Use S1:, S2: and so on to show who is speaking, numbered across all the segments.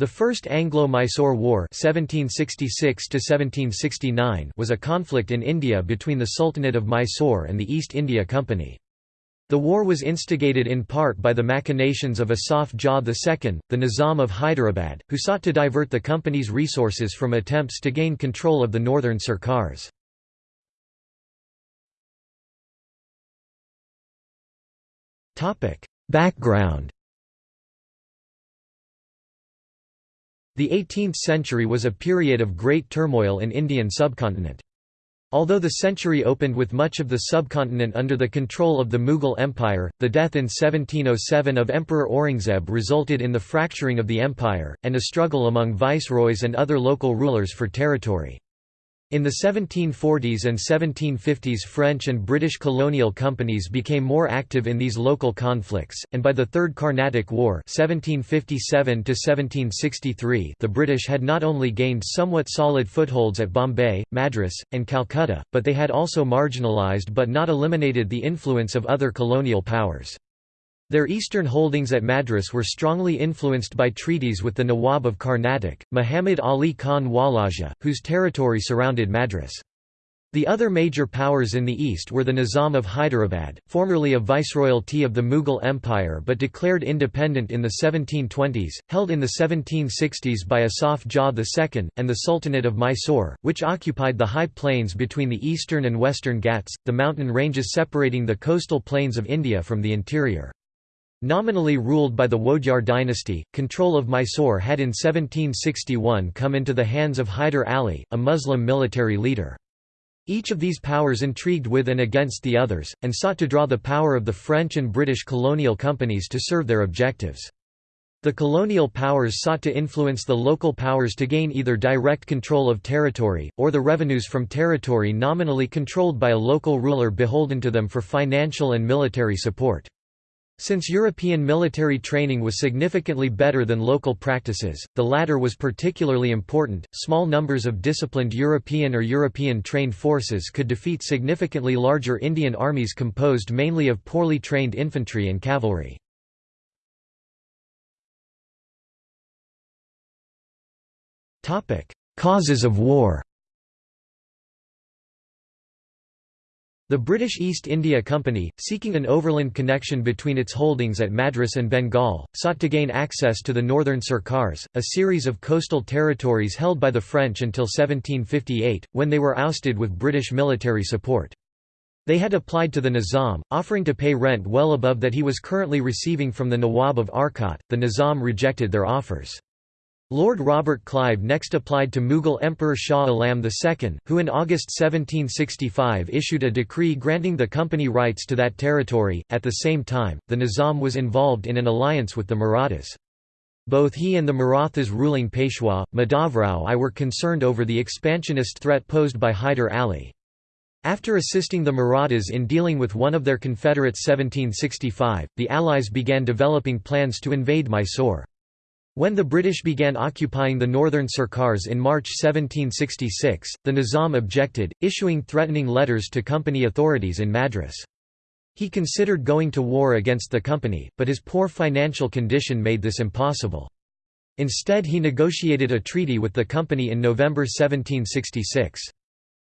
S1: The First Anglo-Mysore War (1766–1769) was a conflict in India between the Sultanate of Mysore and the East India Company. The war was instigated in part by the machinations of Asaf Jah II, the Nizam of Hyderabad, who sought to divert the company's resources from attempts to gain control of the northern Sirkars. Background The 18th century was a period of great turmoil in Indian subcontinent. Although the century opened with much of the subcontinent under the control of the Mughal Empire, the death in 1707 of Emperor Aurangzeb resulted in the fracturing of the empire, and a struggle among viceroys and other local rulers for territory. In the 1740s and 1750s French and British colonial companies became more active in these local conflicts, and by the Third Carnatic War 1757 the British had not only gained somewhat solid footholds at Bombay, Madras, and Calcutta, but they had also marginalised but not eliminated the influence of other colonial powers. Their eastern holdings at Madras were strongly influenced by treaties with the Nawab of Carnatic, Muhammad Ali Khan Walaja, whose territory surrounded Madras. The other major powers in the east were the Nizam of Hyderabad, formerly a viceroyalty of the Mughal Empire but declared independent in the 1720s, held in the 1760s by Asaf Jah II, and the Sultanate of Mysore, which occupied the high plains between the eastern and western Ghats, the mountain ranges separating the coastal plains of India from the interior. Nominally ruled by the Wodeyar dynasty, control of Mysore had in 1761 come into the hands of Hyder Ali, a Muslim military leader. Each of these powers intrigued with and against the others, and sought to draw the power of the French and British colonial companies to serve their objectives. The colonial powers sought to influence the local powers to gain either direct control of territory, or the revenues from territory nominally controlled by a local ruler beholden to them for financial and military support. Since European military training was significantly better than local practices, the latter was particularly important. Small numbers of disciplined European or European trained forces could defeat significantly larger Indian armies composed mainly of poorly trained infantry and cavalry. Topic: Causes of war The British East India Company, seeking an overland connection between its holdings at Madras and Bengal, sought to gain access to the northern Sirkars, a series of coastal territories held by the French until 1758, when they were ousted with British military support. They had applied to the Nizam, offering to pay rent well above that he was currently receiving from the Nawab of Arcot. The Nizam rejected their offers. Lord Robert Clive next applied to Mughal Emperor Shah Alam II, who in August 1765 issued a decree granting the company rights to that territory. At the same time, the Nizam was involved in an alliance with the Marathas. Both he and the Marathas' ruling Peshwa, Madhavrao I were concerned over the expansionist threat posed by Hyder Ali. After assisting the Marathas in dealing with one of their confederates 1765, the Allies began developing plans to invade Mysore. When the British began occupying the northern Sirkars in March 1766, the Nizam objected, issuing threatening letters to company authorities in Madras. He considered going to war against the company, but his poor financial condition made this impossible. Instead he negotiated a treaty with the company in November 1766.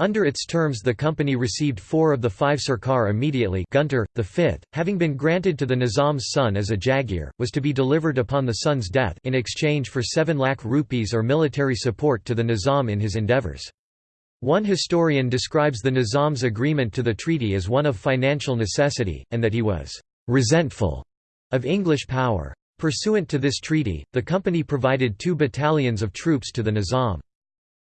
S1: Under its terms the company received four of the five Sirkar immediately Guntur, the fifth, having been granted to the Nizam's son as a jagir, was to be delivered upon the son's death in exchange for 7 lakh rupees or military support to the Nizam in his endeavours. One historian describes the Nizam's agreement to the treaty as one of financial necessity, and that he was «resentful» of English power. Pursuant to this treaty, the company provided two battalions of troops to the Nizam.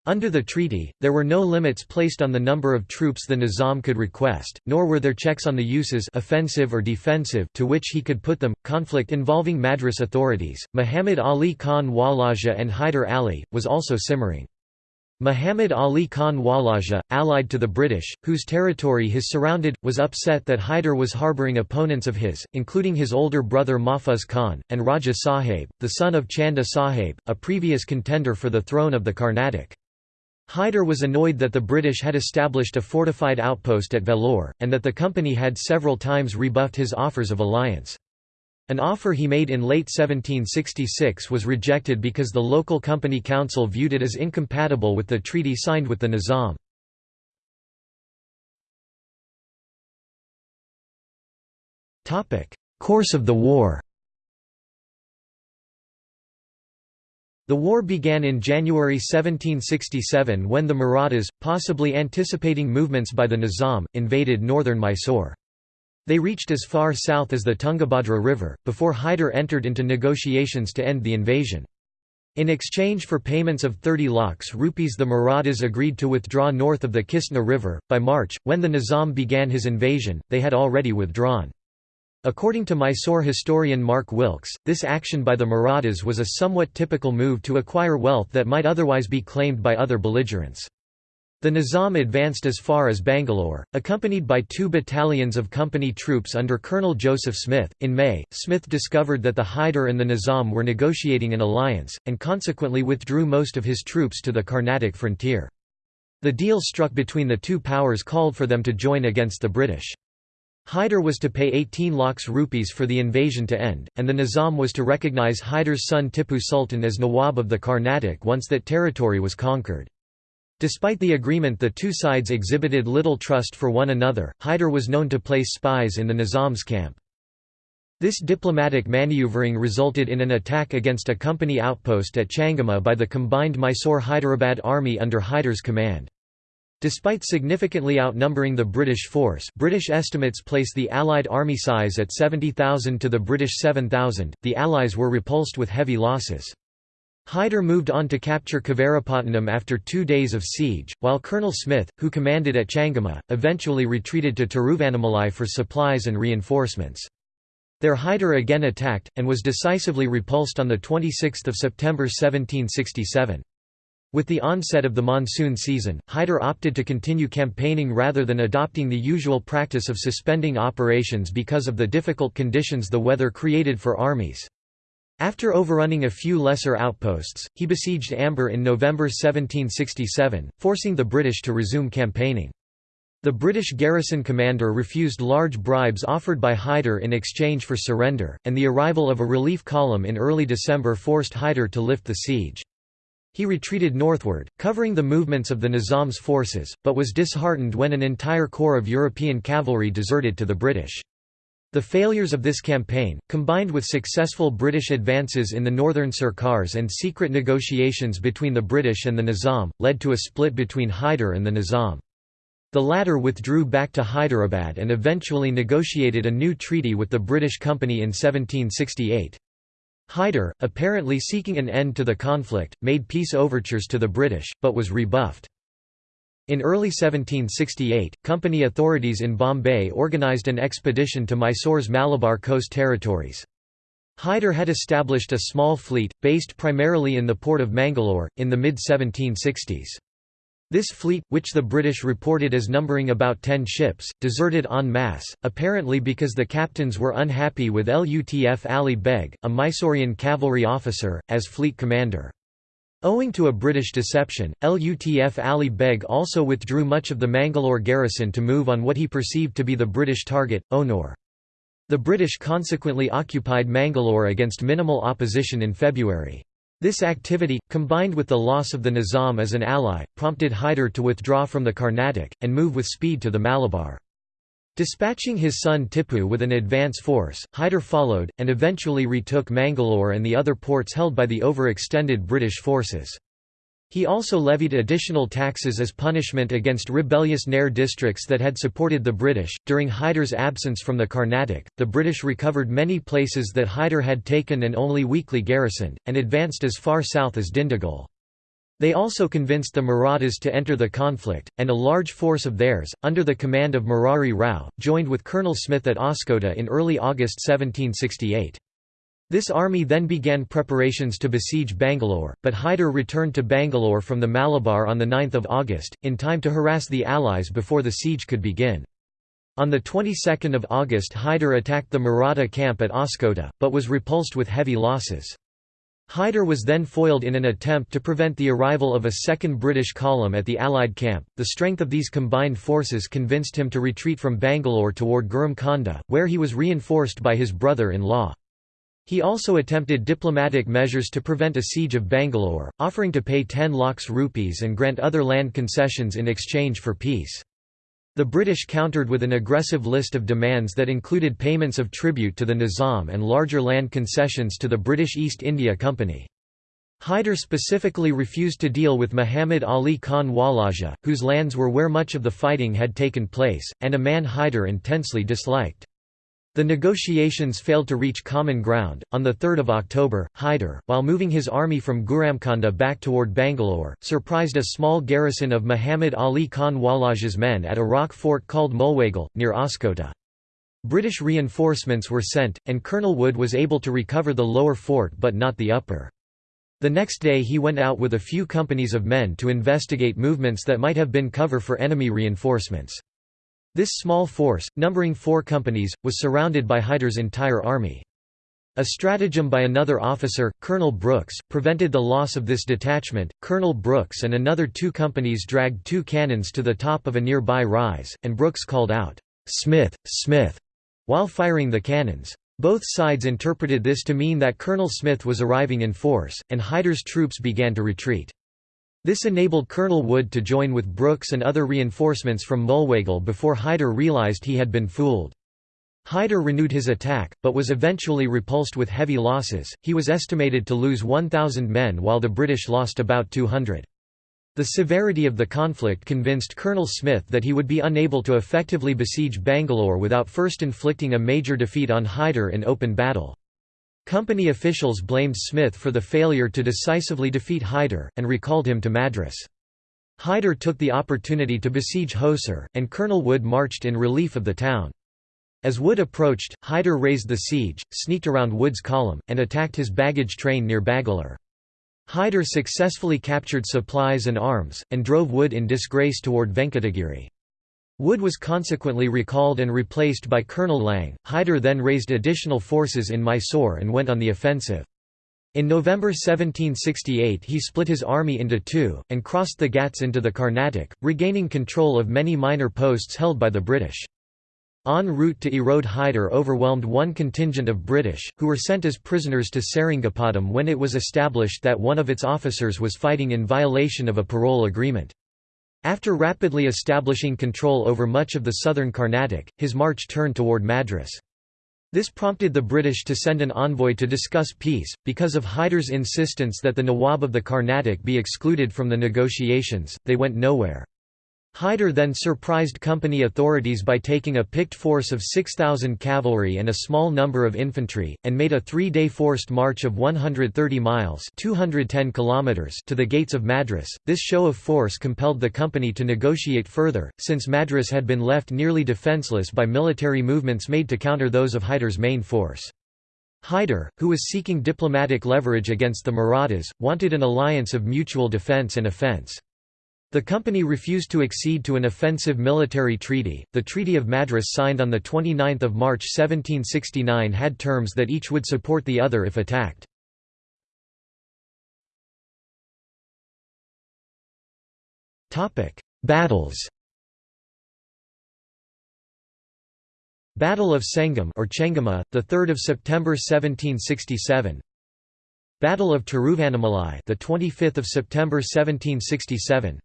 S1: Under the treaty, there were no limits placed on the number of troops the Nizam could request, nor were there checks on the uses offensive or defensive to which he could put them. Conflict involving Madras authorities, Muhammad Ali Khan Walaja and Hyder Ali, was also simmering. Muhammad Ali Khan Walaja, allied to the British, whose territory his surrounded, was upset that Hyder was harbouring opponents of his, including his older brother Mahfuz Khan, and Raja Sahib, the son of Chanda Sahib, a previous contender for the throne of the Carnatic. Hyder was annoyed that the British had established a fortified outpost at Vellore, and that the company had several times rebuffed his offers of alliance. An offer he made in late 1766 was rejected because the local company council viewed it as incompatible with the treaty signed with the Nizam. Course of the war The war began in January 1767 when the Marathas, possibly anticipating movements by the Nizam, invaded northern Mysore. They reached as far south as the Tungabhadra River, before Hyder entered into negotiations to end the invasion. In exchange for payments of 30 lakhs rupees the Marathas agreed to withdraw north of the Kistna River. By March, when the Nizam began his invasion, they had already withdrawn. According to Mysore historian Mark Wilkes, this action by the Marathas was a somewhat typical move to acquire wealth that might otherwise be claimed by other belligerents. The Nizam advanced as far as Bangalore, accompanied by two battalions of company troops under Colonel Joseph Smith. In May, Smith discovered that the Hyder and the Nizam were negotiating an alliance, and consequently withdrew most of his troops to the Carnatic frontier. The deal struck between the two powers called for them to join against the British. Hyder was to pay 18 lakhs rupees for the invasion to end, and the Nizam was to recognise Hyder's son Tipu Sultan as Nawab of the Carnatic once that territory was conquered. Despite the agreement the two sides exhibited little trust for one another, Hyder was known to place spies in the Nizam's camp. This diplomatic maneuvering resulted in an attack against a company outpost at Changama by the combined Mysore-Hyderabad army under Hyder's command. Despite significantly outnumbering the British force British estimates place the Allied army size at 70,000 to the British 7,000, the Allies were repulsed with heavy losses. Hyder moved on to capture Kavarapatnam after two days of siege, while Colonel Smith, who commanded at Changama, eventually retreated to Tiruvannamalai for supplies and reinforcements. There Hyder again attacked, and was decisively repulsed on 26 September 1767. With the onset of the monsoon season, Hyder opted to continue campaigning rather than adopting the usual practice of suspending operations because of the difficult conditions the weather created for armies. After overrunning a few lesser outposts, he besieged Ambur in November 1767, forcing the British to resume campaigning. The British garrison commander refused large bribes offered by Hyder in exchange for surrender, and the arrival of a relief column in early December forced Hyder to lift the siege. He retreated northward, covering the movements of the Nizam's forces, but was disheartened when an entire corps of European cavalry deserted to the British. The failures of this campaign, combined with successful British advances in the northern Sirkars and secret negotiations between the British and the Nizam, led to a split between Hyder and the Nizam. The latter withdrew back to Hyderabad and eventually negotiated a new treaty with the British Company in 1768. Hyder, apparently seeking an end to the conflict, made peace overtures to the British, but was rebuffed. In early 1768, company authorities in Bombay organised an expedition to Mysore's Malabar coast territories. Hyder had established a small fleet, based primarily in the port of Mangalore, in the mid-1760s. This fleet, which the British reported as numbering about ten ships, deserted en masse, apparently because the captains were unhappy with Lutf Ali Beg, a Mysorean cavalry officer, as fleet commander. Owing to a British deception, Lutf Ali Beg also withdrew much of the Mangalore garrison to move on what he perceived to be the British target, Onor. The British consequently occupied Mangalore against minimal opposition in February. This activity, combined with the loss of the Nizam as an ally, prompted Hyder to withdraw from the Carnatic, and move with speed to the Malabar. Dispatching his son Tipu with an advance force, Hyder followed, and eventually retook Mangalore and the other ports held by the overextended British forces. He also levied additional taxes as punishment against rebellious Nair districts that had supported the British. During Hyder's absence from the Carnatic, the British recovered many places that Hyder had taken and only weakly garrisoned, and advanced as far south as Dindigul. They also convinced the Marathas to enter the conflict, and a large force of theirs, under the command of Murari Rao, joined with Colonel Smith at Hoskote in early August 1768. This army then began preparations to besiege Bangalore, but Hyder returned to Bangalore from the Malabar on 9 August, in time to harass the Allies before the siege could begin. On the 22nd of August Hyder attacked the Maratha camp at Hoskote, but was repulsed with heavy losses. Hyder was then foiled in an attempt to prevent the arrival of a second British column at the Allied camp. The strength of these combined forces convinced him to retreat from Bangalore toward Guramkonda, where he was reinforced by his brother in law. He also attempted diplomatic measures to prevent a siege of Bangalore, offering to pay 10 lakhs rupees and grant other land concessions in exchange for peace. The British countered with an aggressive list of demands that included payments of tribute to the Nizam and larger land concessions to the British East India Company. Hyder specifically refused to deal with Muhammad Ali Khan Walaja, whose lands were where much of the fighting had taken place, and a man Hyder intensely disliked. The negotiations failed to reach common ground. On 3 October, Hyder, while moving his army from Guramkonda back toward Bangalore, surprised a small garrison of Muhammad Ali Khan Walaja's men at a rock fort called Mulwagal, near Hoskote. British reinforcements were sent, and Colonel Wood was able to recover the lower fort but not the upper. The next day he went out with a few companies of men to investigate movements that might have been cover for enemy reinforcements. This small force, numbering four companies, was surrounded by Hyder's entire army. A stratagem by another officer, Colonel Brooks, prevented the loss of this detachment. Colonel Brooks and another two companies dragged two cannons to the top of a nearby rise, and Brooks called out, Smith, Smith, while firing the cannons. Both sides interpreted this to mean that Colonel Smith was arriving in force, and Hyder's troops began to retreat. This enabled Colonel Wood to join with Brooks and other reinforcements from Mulwagal before Hyder realized he had been fooled. Hyder renewed his attack, but was eventually repulsed with heavy losses. He was estimated to lose 1,000 men while the British lost about 200. The severity of the conflict convinced Colonel Smith that he would be unable to effectively besiege Bangalore without first inflicting a major defeat on Hyder in open battle. Company officials blamed Smith for the failure to decisively defeat Hyder, and recalled him to Madras. Hyder took the opportunity to besiege Hosur, and Colonel Wood marched in relief of the town. As Wood approached, Hyder raised the siege, sneaked around Wood's column, and attacked his baggage train near Bangalore. Hyder successfully captured supplies and arms, and drove Wood in disgrace toward Venkatagiri. Wood was consequently recalled and replaced by Colonel Lang. Hyder then raised additional forces in Mysore and went on the offensive. In November 1768 he split his army into two, and crossed the Ghats into the Carnatic, regaining control of many minor posts held by the British. En route to Erode Hyder overwhelmed one contingent of British, who were sent as prisoners to Seringapatam when it was established that one of its officers was fighting in violation of a parole agreement. After rapidly establishing control over much of the southern Carnatic, his march turned toward Madras. This prompted the British to send an envoy to discuss peace, because of Hyder's insistence that the Nawab of the Carnatic be excluded from the negotiations, they went nowhere. Hyder then surprised company authorities by taking a picked force of 6,000 cavalry and a small number of infantry, and made a three-day forced march of 130 miles 210 kilometers to the gates of Madras. This show of force compelled the company to negotiate further, since Madras had been left nearly defenceless by military movements made to counter those of Hyder's main force. Hyder, who was seeking diplomatic leverage against the Marathas, wanted an alliance of mutual defence and offence. The company refused to accede to an offensive military treaty. The Treaty of Madras signed on the 29th of March 1769 had terms that each would support the other if attacked. Topic: Battles. Battle of Sengam or Chengama, the 3rd of September 1767. Battle of Tiruvannamalai, the 25th of September 1767.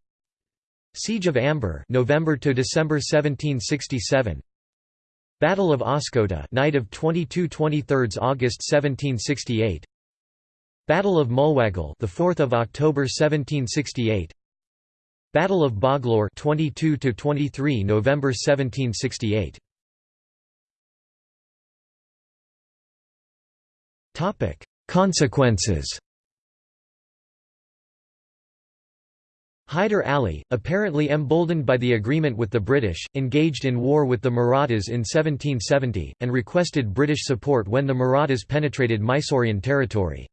S1: Siege of Ambur, November to December 1767 Battle of Hoskote night of 22-23 August 1768 Battle of Mulwagal the 4th of October 1768 Battle of Bangalore 22 to 23 November 1768 Topic Consequences Hyder Ali, apparently emboldened by the agreement with the British, engaged in war with the Marathas in 1770, and requested British support when the Marathas penetrated Mysorean territory.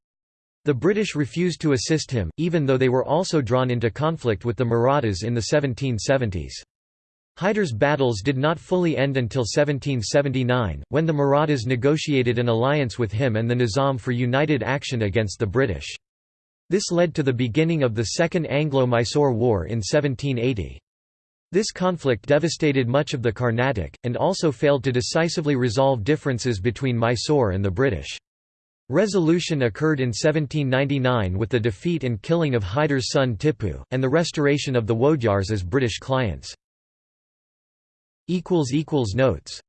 S1: The British refused to assist him, even though they were also drawn into conflict with the Marathas in the 1770s. Hyder's battles did not fully end until 1779, when the Marathas negotiated an alliance with him and the Nizam for united action against the British. This led to the beginning of the Second Anglo-Mysore War in 1780. This conflict devastated much of the Carnatic, and also failed to decisively resolve differences between Mysore and the British. Resolution occurred in 1799 with the defeat and killing of Hyder's son Tipu, and the restoration of the Wodeyars as British clients. Notes